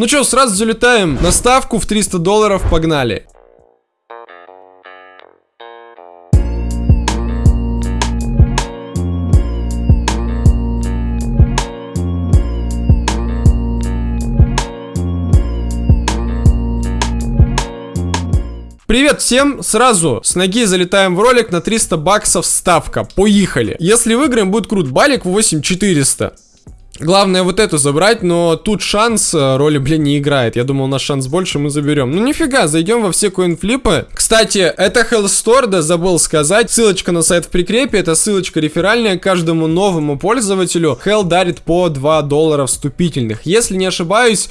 Ну что, сразу залетаем на ставку в 300 долларов, погнали. Привет всем! Сразу с ноги залетаем в ролик на 300 баксов ставка. Поехали! Если выиграем, будет крут. Балик 8400. Главное вот эту забрать, но тут шанс э, роли, блин, не играет. Я думал, у нас шанс больше, мы заберем. Ну нифига, зайдем во все coinflip ы. Кстати, это Hell Store, да, забыл сказать. Ссылочка на сайт в прикрепе, это ссылочка реферальная. Каждому новому пользователю Hell дарит по 2 доллара вступительных. Если не ошибаюсь...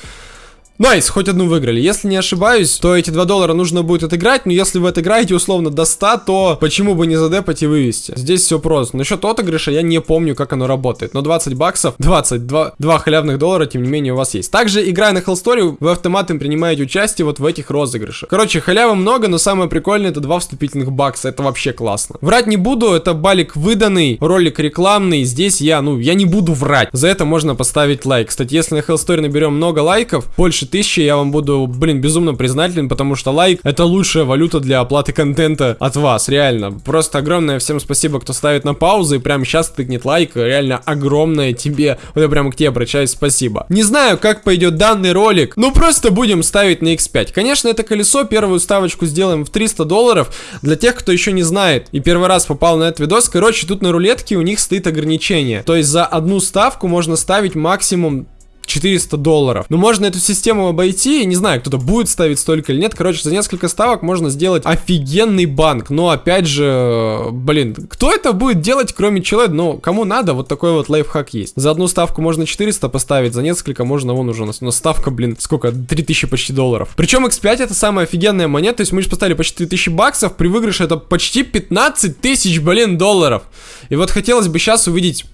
Nice, хоть одну выиграли. Если не ошибаюсь, то эти 2 доллара нужно будет отыграть, но если вы отыграете условно до 100, то почему бы не задепать и вывести? Здесь все просто. Насчет отыгрыша я не помню, как оно работает, но 20 баксов, 20, 2, 2 халявных доллара, тем не менее, у вас есть. Также, играя на Hell Store, вы автоматом принимаете участие вот в этих розыгрышах. Короче, халявы много, но самое прикольное это 2 вступительных бакса, это вообще классно. Врать не буду, это балик выданный, ролик рекламный, здесь я, ну, я не буду врать. За это можно поставить лайк. Кстати, если на Hellstory наберем много лайков, больше тысячи, я вам буду, блин, безумно признателен, потому что лайк это лучшая валюта для оплаты контента от вас, реально. Просто огромное всем спасибо, кто ставит на паузу и прямо сейчас тыкнет лайк, реально огромное тебе, вот я прямо к тебе обращаюсь, спасибо. Не знаю, как пойдет данный ролик, ну просто будем ставить на x5. Конечно, это колесо, первую ставочку сделаем в 300 долларов, для тех, кто еще не знает и первый раз попал на этот видос, короче, тут на рулетке у них стоит ограничение, то есть за одну ставку можно ставить максимум 400 долларов. Но можно эту систему обойти, не знаю, кто-то будет ставить столько или нет. Короче, за несколько ставок можно сделать офигенный банк. Но опять же, блин, кто это будет делать, кроме человека? Ну, кому надо, вот такой вот лайфхак есть. За одну ставку можно 400 поставить, за несколько можно, вон уже у нас, у ставка, блин, сколько? 3000 почти долларов. Причем X5 это самая офигенная монета, то есть мы же поставили почти 3000 баксов, при выигрыше это почти 15 тысяч, блин, долларов. И вот хотелось бы сейчас увидеть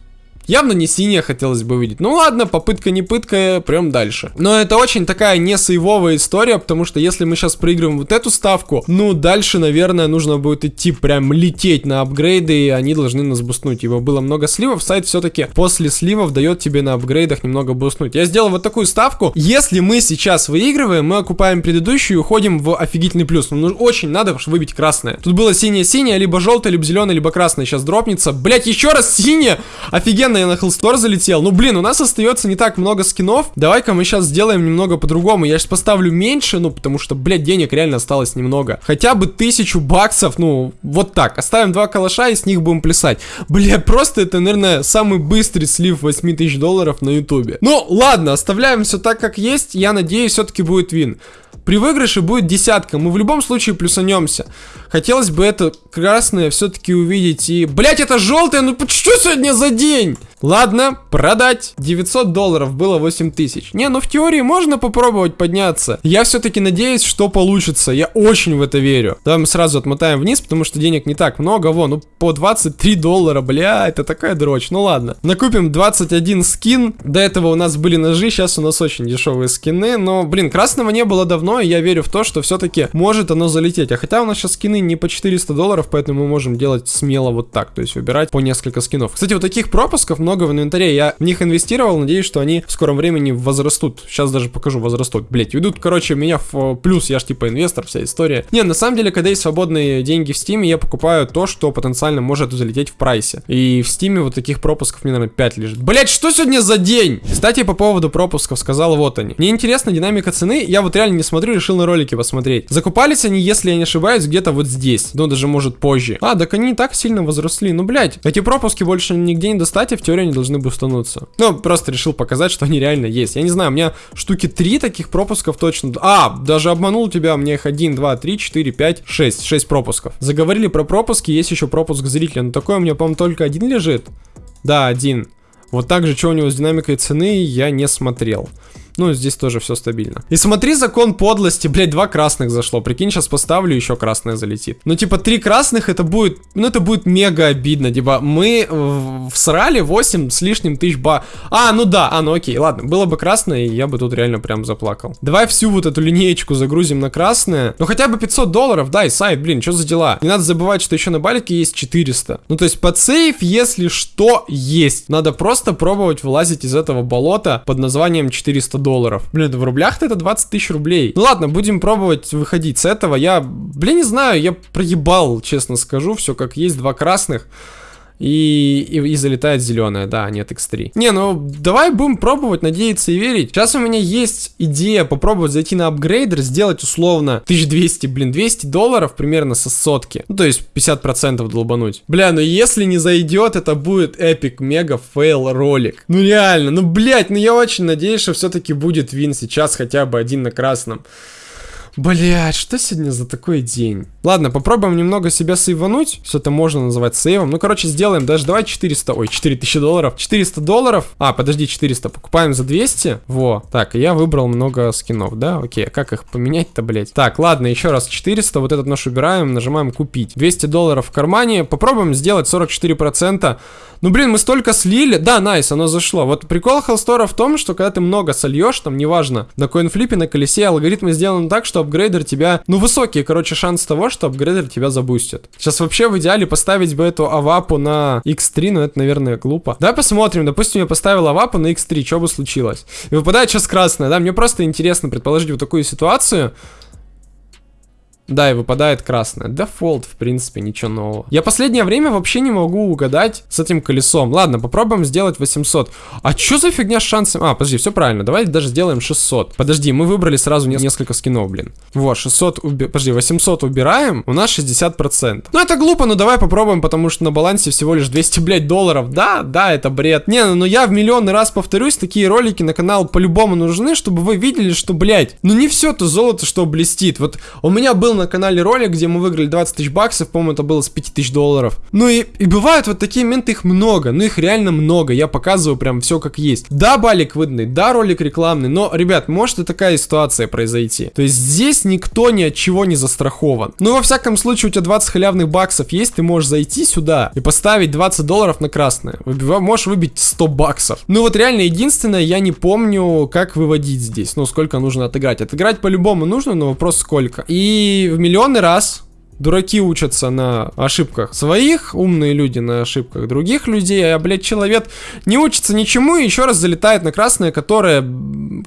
Явно не синяя хотелось бы видеть. Ну ладно, попытка не пытка, прям дальше. Но это очень такая не сейвовая история, потому что если мы сейчас проигрываем вот эту ставку, ну дальше, наверное, нужно будет идти прям лететь на апгрейды, и они должны нас бустнуть. Его было много сливов, сайт все-таки после сливов дает тебе на апгрейдах немного бустнуть. Я сделал вот такую ставку. Если мы сейчас выигрываем, мы окупаем предыдущую и уходим в офигительный плюс. Ну, очень надо выбить красное. Тут было синее-синее, либо желтое, либо зеленое, либо красное. Сейчас дропнется. Блять, еще раз синее! Офигенно я на Hellstore залетел. Ну, блин, у нас остается не так много скинов. Давай-ка мы сейчас сделаем немного по-другому. Я сейчас поставлю меньше, ну, потому что, блядь, денег реально осталось немного. Хотя бы тысячу баксов, ну, вот так. Оставим два калаша и с них будем плясать. Бля, просто это, наверное, самый быстрый слив 8 тысяч долларов на ютубе. Ну, ладно, оставляем все так, как есть. Я надеюсь, все-таки будет вин. При выигрыше будет десятка, мы в любом случае плюсанемся. Хотелось бы это красное все-таки увидеть и... Блять, это желтое, ну что сегодня за день? Ладно, продать. 900 долларов было 8 тысяч. Не, ну в теории можно попробовать подняться. Я все-таки надеюсь, что получится. Я очень в это верю. Давай мы сразу отмотаем вниз, потому что денег не так много. Вон, ну по 23 доллара, бля, это такая дрочь. Ну ладно. Накупим 21 скин. До этого у нас были ножи, сейчас у нас очень дешевые скины. Но, блин, красного не было давно, и я верю в то, что все-таки может оно залететь. А хотя у нас сейчас скины не по 400 долларов, поэтому мы можем делать смело вот так. То есть выбирать по несколько скинов. Кстати, вот таких пропусков много много в инвентаре. Я в них инвестировал, надеюсь, что они в скором времени возрастут. Сейчас даже покажу, возрастут. Блять, ведут, короче, меня в э, плюс, я ж типа инвестор, вся история. Не, на самом деле, когда есть свободные деньги в стиме, я покупаю то, что потенциально может залететь в прайсе. И в стиме вот таких пропусков мне, наверное, 5 лежит. Блять, что сегодня за день? Кстати, по поводу пропусков сказал вот они. Мне интересна динамика цены, я вот реально не смотрю, решил на ролики посмотреть. Закупались они, если я не ошибаюсь, где-то вот здесь. Ну, даже может позже. А, так они не так сильно возросли. Ну, блять, эти пропуски больше нигде не достать, и в теории они должны бустануться. Ну, просто решил показать, что они реально есть. Я не знаю, у меня штуки 3 таких пропусков точно. А, даже обманул тебя, мне их 1, 2, 3, 4, 5, 6. 6 пропусков. Заговорили про пропуски, есть еще пропуск зрителя. Но такой у меня, по-моему, только один лежит. Да, один. Вот так же, что у него с динамикой цены, я не смотрел. Ну, здесь тоже все стабильно. И смотри, закон подлости, блядь, два красных зашло. Прикинь, сейчас поставлю, еще красное залетит. Ну, типа, три красных, это будет, ну, это будет мега обидно. Типа, мы всрали 8 с лишним тысяч ба... А, ну да, а, ну окей, ладно. Было бы красное, и я бы тут реально прям заплакал. Давай всю вот эту линеечку загрузим на красное. Ну, хотя бы 500 долларов, дай, сайт, блин, что за дела? Не надо забывать, что еще на балике есть 400. Ну, то есть, под сейф, если что, есть. Надо просто пробовать вылазить из этого болота под названием 400 долларов. Блин, в рублях-то это 20 тысяч рублей. Ну ладно, будем пробовать выходить с этого. Я, блин, не знаю, я проебал, честно скажу, все как есть, два красных. И, и, и залетает зеленая, да, нет X3. Не, ну давай будем пробовать, надеяться и верить. Сейчас у меня есть идея попробовать зайти на upgrader, сделать условно 1200, блин, 200 долларов примерно со сотки. Ну, то есть 50% долбануть. Бля, ну если не зайдет, это будет epic mega fail ролик. Ну реально, ну блять, ну я очень надеюсь, что все-таки будет win сейчас хотя бы один на красном. Блять, что сегодня за такой день? Ладно, попробуем немного себя сейвануть. Все это можно называть сейвом. Ну, короче, сделаем даже, давай 400, ой, 4000 долларов. 400 долларов. А, подожди, 400. Покупаем за 200. Во. Так, я выбрал много скинов, да? Окей, а как их поменять-то, блять? Так, ладно, еще раз 400. Вот этот нож убираем, нажимаем купить. 200 долларов в кармане. Попробуем сделать 44%. Ну, блин, мы столько слили. Да, найс, оно зашло. Вот прикол Хелстора в том, что когда ты много сольешь, там, неважно, на коинфлипе, на колесе, алгоритмы сделаны так, что апгрейдер тебя... Ну, высокий, короче, шанс того, что апгрейдер тебя забустит. Сейчас вообще в идеале поставить бы эту авапу на x3, но это, наверное, глупо. Давай посмотрим. Допустим, я поставил авапу на x3, что бы случилось? И выпадает сейчас красная, да? Мне просто интересно предположить вот такую ситуацию. Да, и выпадает красное. Дефолт, в принципе, ничего нового. Я последнее время вообще не могу угадать с этим колесом. Ладно, попробуем сделать 800. А что за фигня с шансом? А, подожди, все правильно. Давай даже сделаем 600. Подожди, мы выбрали сразу несколько скинов, блин. Вот, 600, уби... подожди, 800 убираем. У нас 60%. Ну, это глупо, но давай попробуем, потому что на балансе всего лишь 200, блядь, долларов. Да, да, это бред. Не, ну я в миллионный раз повторюсь, такие ролики на канал по-любому нужны, чтобы вы видели, что, блядь, ну не все то золото, что блестит. Вот у меня был на канале ролик, где мы выиграли 20 тысяч баксов, по-моему, это было с 5 тысяч долларов. Ну и, и бывают вот такие моменты, их много, ну их реально много, я показываю прям все как есть. Да, балик выданный, да, ролик рекламный, но, ребят, может и такая ситуация произойти. То есть здесь никто ни от чего не застрахован. Ну, во всяком случае, у тебя 20 халявных баксов есть, ты можешь зайти сюда и поставить 20 долларов на красное. Выбив... Можешь выбить 100 баксов. Ну вот реально, единственное, я не помню, как выводить здесь, ну, сколько нужно отыграть. Отыграть по-любому нужно, но вопрос сколько. И в миллионный раз Дураки учатся на ошибках своих, умные люди на ошибках других людей, а, блядь, человек не учится ничему и еще раз залетает на красное, которое,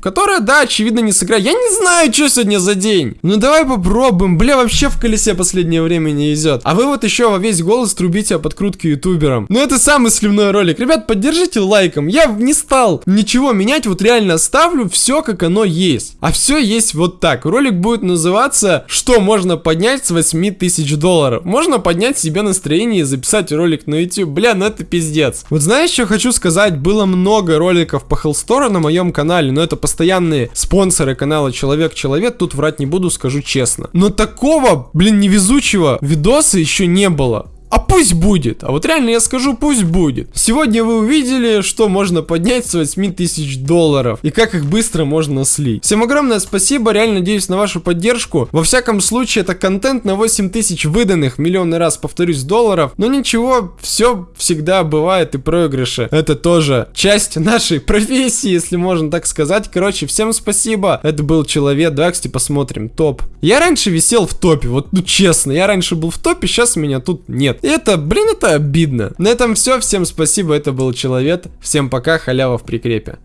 которое, да, очевидно, не сыграет. Я не знаю, что сегодня за день. Ну давай попробуем. Бля, вообще в колесе последнее время не идет. А вы вот еще во весь голос трубите о подкрутке ютуберам. Ну это самый сливной ролик. Ребят, поддержите лайком. Я не стал ничего менять, вот реально оставлю все, как оно есть. А все есть вот так. Ролик будет называться «Что можно поднять с 8 тысяч долларов. Можно поднять себе настроение и записать ролик на YouTube. Бля, ну это пиздец. Вот знаешь, что хочу сказать? Было много роликов по Hellstore на моем канале, но это постоянные спонсоры канала Человек-Человек. Тут врать не буду, скажу честно. Но такого, блин, невезучего видоса еще не было. А пусть будет. А вот реально я скажу, пусть будет. Сегодня вы увидели, что можно поднять с 8 тысяч долларов. И как их быстро можно слить. Всем огромное спасибо. Реально надеюсь на вашу поддержку. Во всяком случае, это контент на 8 тысяч выданных. Миллионный раз повторюсь долларов. Но ничего, все всегда бывает и проигрыши. Это тоже часть нашей профессии, если можно так сказать. Короче, всем спасибо. Это был Человек. Давай, кстати, посмотрим. Топ. Я раньше висел в топе. Вот, ну честно, я раньше был в топе, сейчас меня тут нет. Это, блин, это обидно. На этом все. Всем спасибо. Это был Человек. Всем пока. Халява в прикрепе.